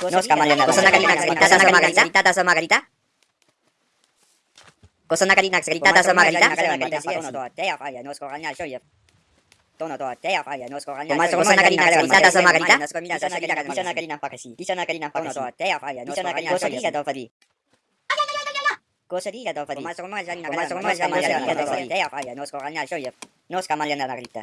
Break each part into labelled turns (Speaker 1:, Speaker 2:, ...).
Speaker 1: Nos かまれながら。こそ中になくさりたたそまがりた。
Speaker 2: たたそまがりた。こそ中になくさりたたそまがりた。
Speaker 1: Tono to at kaya kaya nos ko kanya. Pumasok sa nakalina sa isata sa magalita. Nos ko minasa sa kanya kanya sa nakalina pakasi. Isa nakalina pakasi. Tono to at kaya kaya nos ko kanya. Kosa diga to padi. Kosa diga to padi. Pumasok mo o nakalina. Pumasok mo sa nakalina. Kaya kaya nos ko kanya. Show yep. Nos kamalya na nakalita.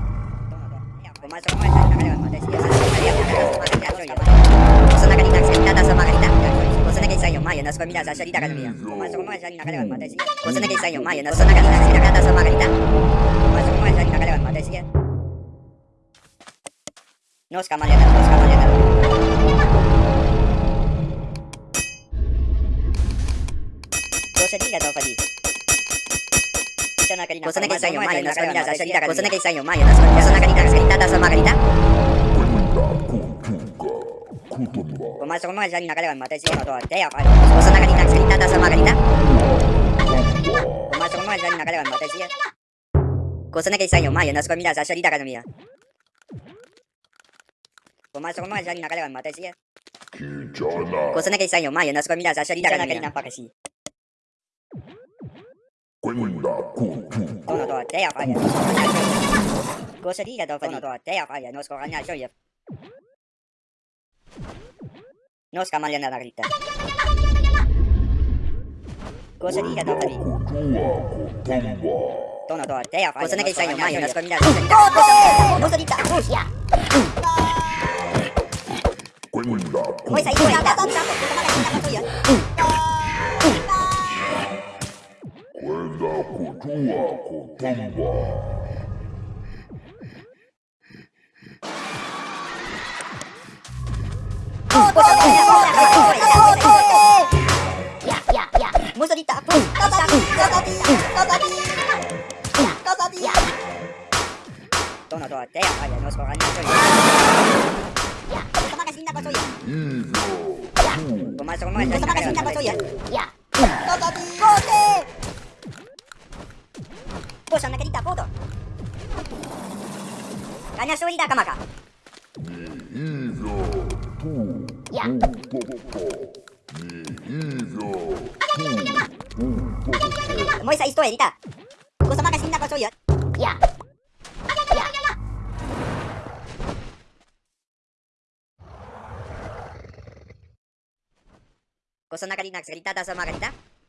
Speaker 1: Pumasok mo dyan nakalawan mata siya.
Speaker 2: Cosa na
Speaker 1: kaysa
Speaker 2: yung maya? Nos komina sa salita ka
Speaker 1: Pumasok mo dyan nakalawan mata siya.
Speaker 2: Cosa na kaysa yung maya? Nos komina sa salita Isa
Speaker 1: ka na kanina pa kasi. Tono to te afay. Cosa diga daw padi. Tono to te afay. Nos
Speaker 2: koranya shoye. Nos kamaliana na grita. Cosa diga daw padi. Tono
Speaker 1: to te afay.
Speaker 2: Cosa na kaysa yung maya? Nos komina
Speaker 1: komina sa salita ka Cosa dita.
Speaker 3: Quella cultura.
Speaker 1: Dono do teja falja. Ko se diga do dono do teja falja, nos ko ganja joje. Nos ka malja na grita. Ko se diga do falja. Dono do teja falja. Ko se ne kisaj mai, nos ko mina.
Speaker 2: Ko se diga. Russia. Quella
Speaker 3: cultura.
Speaker 4: Voi sai,
Speaker 2: quella
Speaker 4: cultura.
Speaker 3: Koranya
Speaker 1: shoye.
Speaker 4: Kumakain na ko so yan.
Speaker 1: Pumasok mo dyan. Kumakain na ko so yan. Kasadi.
Speaker 4: Boss, ang nakalita po to. Kanya suwilda ka maka.
Speaker 1: Mo isa
Speaker 4: isto edita.
Speaker 1: Gusto makasin na ko so yan.
Speaker 2: Cosa nakalinax gritata sa magalita? Tono.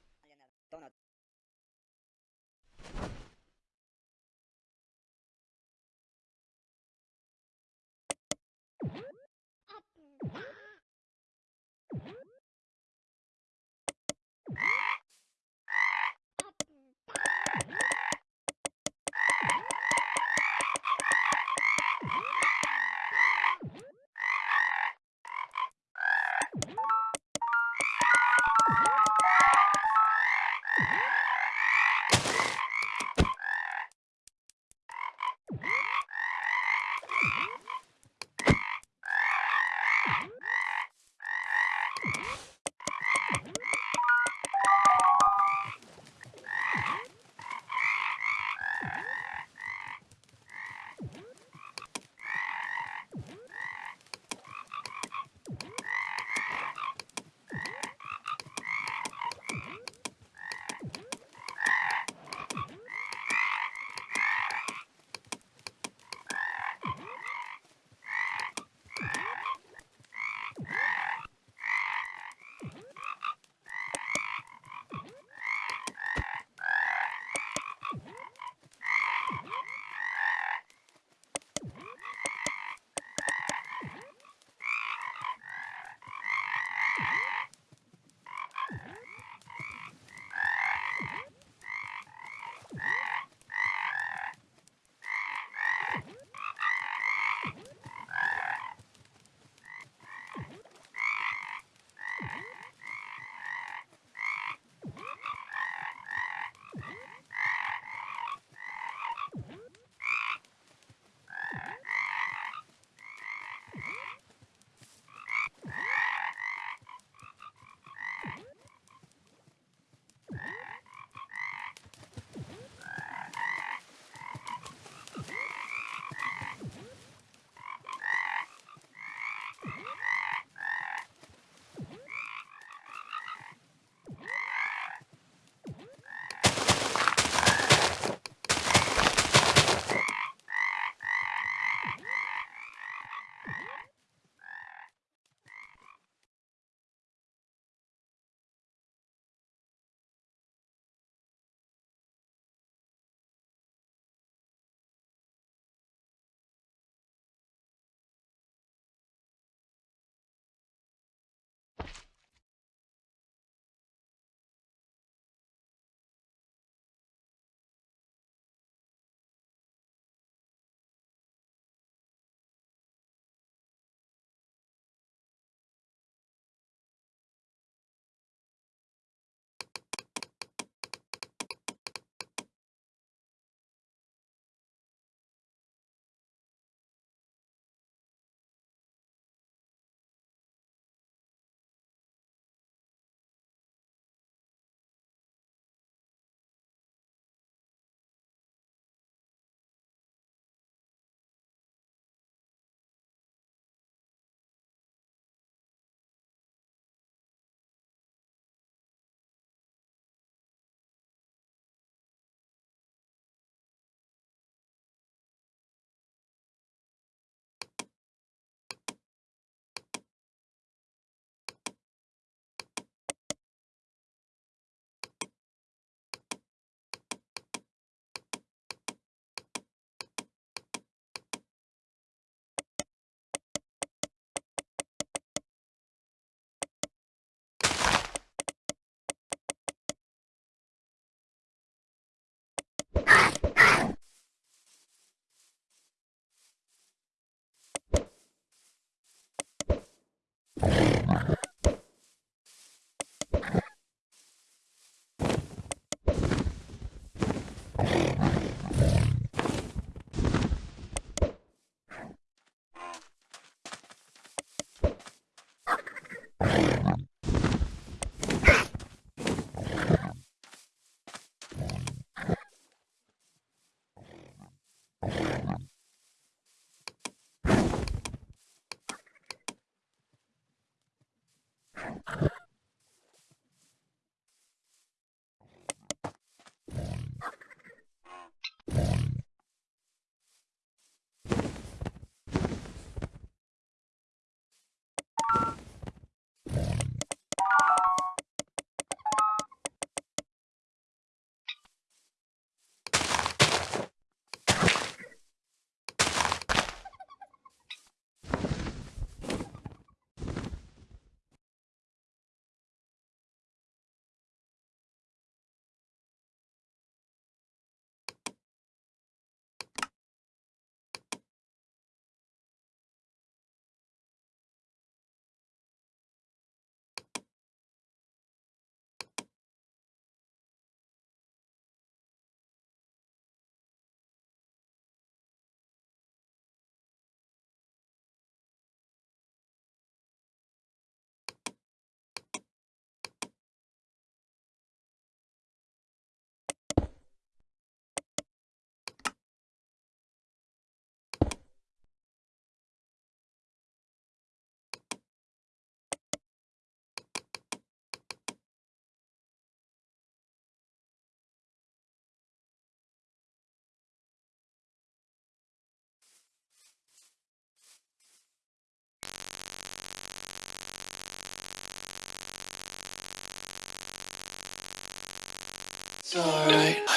Speaker 1: It's alright.